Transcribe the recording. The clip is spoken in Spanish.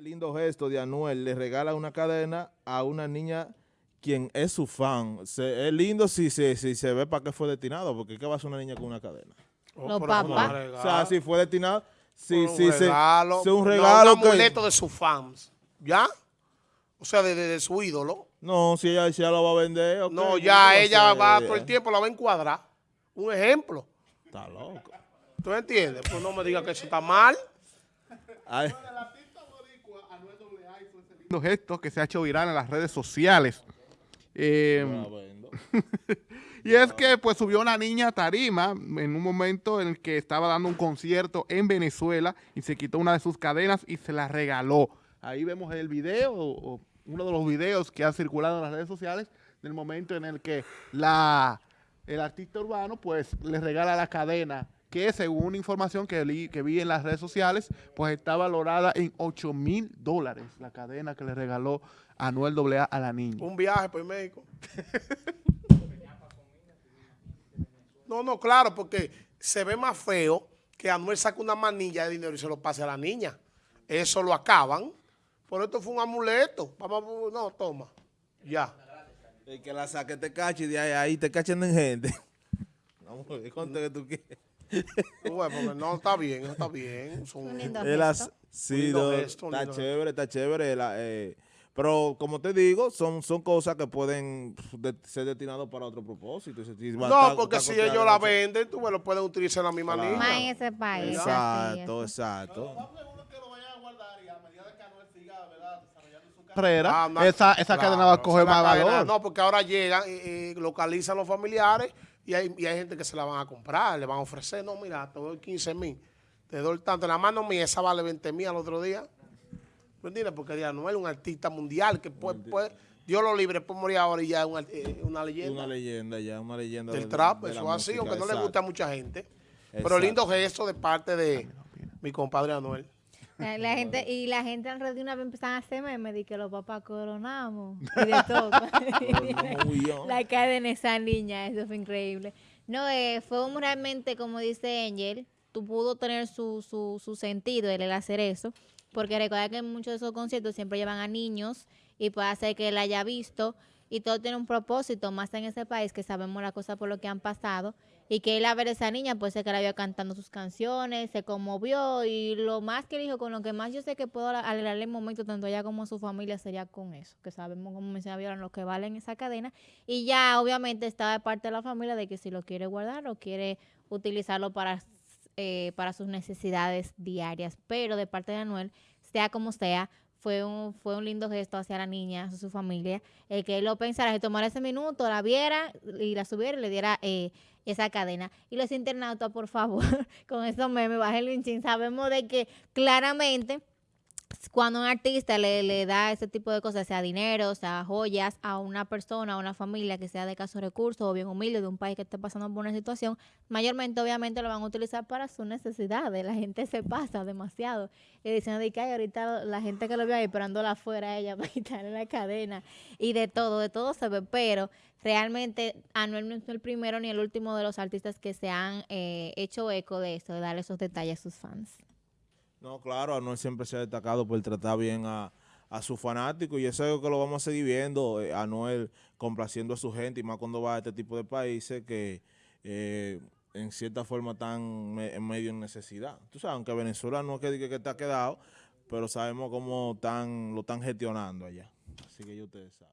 Lindo gesto de Anuel, le regala una cadena a una niña quien es su fan. Se- es lindo si, se si se ve para qué fue destinado, porque ¿qué va a hacer una niña con una cadena? Oh, Los un papás. O sea, si fue destinado, si, un si se- regalo, si un no, regalo un que- amuleto de sus fans, ¿ya? O sea, de, de- de su ídolo. No, si ella, si ella lo va a vender, ok, no, ¿cómo ya ella va todo el tiempo, la va a encuadrar. Un ejemplo. Está loco. ¿Tú entiendes? Pues no me digas que eso está mal. Ay, lindo gesto que se ha hecho viral en las redes sociales. Eh, y es que pues subió una niña a tarima en un momento en el que estaba dando un concierto en Venezuela y se quitó una de sus cadenas y se la regaló. Ahí vemos el video, o- o uno de los videos que ha circulado en las redes sociales del momento en el que la, el artista urbano pues le regala la cadena que según información que, li- que vi en las redes sociales, pues está valorada en 8 mil dólares la cadena que le regaló Anuel AA a la niña. Un viaje por México. No, no, claro, porque se ve más feo que Anuel saque una manilla de dinero y se lo pase a la niña. Eso lo acaban. Por esto fue un amuleto. Vamos, no, toma. Ya. El que la saque te cache y de ahí, ahí te cachen en gente. Vamos ver, ¿cuánto que tú quieres? Bueno, no, está bien, está bien. Son- Un lindo gesto. sí, Un lindo no, gesto, un está lindo chévere, está chévere. la, eh, pero como te digo, son, son cosas que pueden de- ser destinadas para otro propósito. No, porque si ellos la venden, tú me lo puedes utilizar en la misma Claro. Más en ese país. Exacto, exacto. carrera, Ah, no, esa, esa claro, cadena va a coger más cadena. valor. No, porque ahora llegan y, y localizan los familiares y hay, y hay gente que se la van a comprar, le van a ofrecer. No, mira, te doy 15 mil, te doy tanto. La mano mía, esa vale 20 mil al otro día. ¿Me entiendes? Porque ya no es un artista mundial que puede, puede- Dios lo libre, puede morir ahora y ya es eh, una leyenda Una leyenda ya, una leyenda del de- trap. de Eso es así, música, aunque no le gusta a mucha gente. Pero lindo gesto de parte de mi compadre Anuel. La, la gente, y la gente alrededor de una vez empezaron a hacer memes de que los papás coronamos y de todo. Bien. la cadena de esa niña, eso fue increíble. No, eh, fue un realmente, como dice Angel, tú pudo tener su, su, su sentido el, el hacer eso, porque recuerda que en muchos de esos conciertos siempre llevan a niños y puede hacer que él haya visto y todo tiene un propósito, más en ese país que sabemos las cosas por lo que han pasado y que él a ver a esa niña puede ser que la vio cantando sus canciones, se conmovió y lo más que dijo, con lo que más yo sé que puedo alegrarle el momento tanto ella como su familia sería con eso, que sabemos como mencionaba Viola, lo que vale en esa cadena y ya obviamente está de parte de la familia de que si lo quiere guardar o quiere utilizarlo para, eh, para sus necesidades diarias, pero de parte de Anuel, sea como sea, fue un, fue un lindo gesto hacia la niña, hacia su familia, el que él lo pensara, que tomara ese minuto, la viera y la subiera y le diera eh, esa cadena. Y los internautas, por favor, con esos memes, bajen el chin, sabemos de que claramente cuando un artista le, le da ese tipo de cosas, sea dinero, sea joyas, a una persona, a una familia que sea de casos recursos o bien humilde de un país que esté pasando por una situación, mayormente obviamente lo van a utilizar para sus necesidades. La gente se pasa demasiado. Y diciendo de que "Ay, ahorita la gente que lo ve ahí esperándola afuera a ella para quitarle la cadena y de todo, de todo se ve, pero realmente Anuel no es el primero ni el último de los artistas que se han eh, hecho eco de eso, de darle esos detalles a sus fans. No, claro, Anuel siempre se ha destacado por tratar bien a, a sus fanáticos y eso es algo que lo vamos a seguir viendo, eh, Anuel complaciendo a su gente y más cuando va a este tipo de países que eh, en cierta forma están en medio en necesidad. Tú sabes, aunque Venezuela no es que que está quedado, pero sabemos cómo están, lo están gestionando allá. Así que ya ustedes saben.